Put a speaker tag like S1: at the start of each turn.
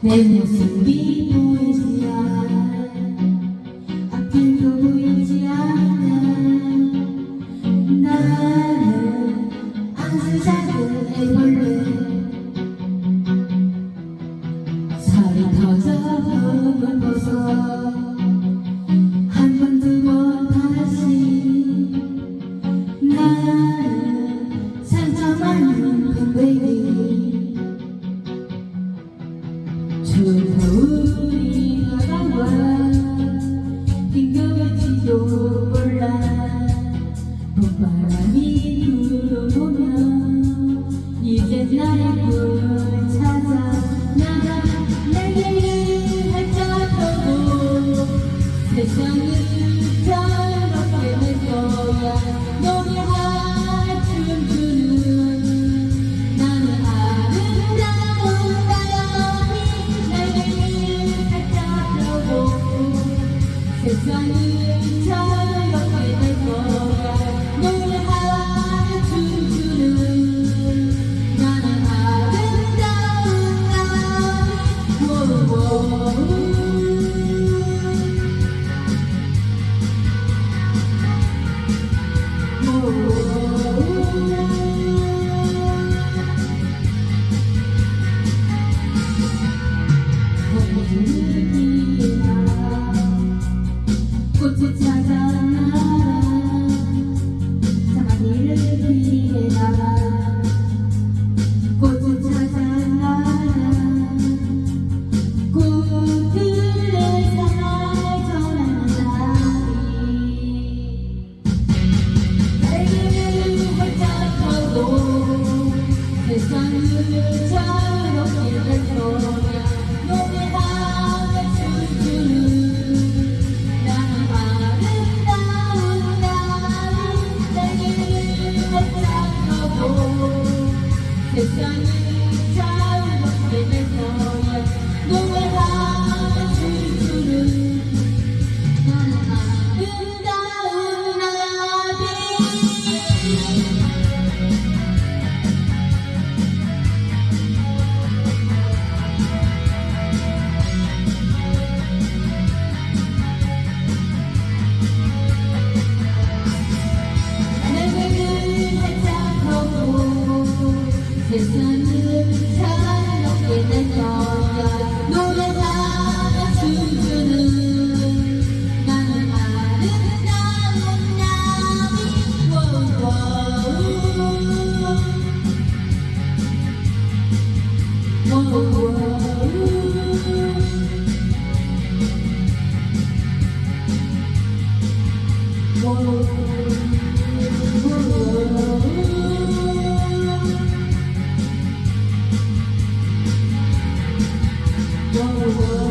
S1: 내 모습이 보이지 않아 앞길도 보이지 않아. 나는 아주 작은 애벌레 살이 터져 버 겨울이 다가와 빙겨울지도 몰라 봄바람이 불어오면 이제 나의 꿈을 찾아 나가 날개를 활짝 펴고 세상을 Thank mm -hmm. you. Hare Rama Hãy subscribe cho kênh Ghiền Mì Gõ Để không the world.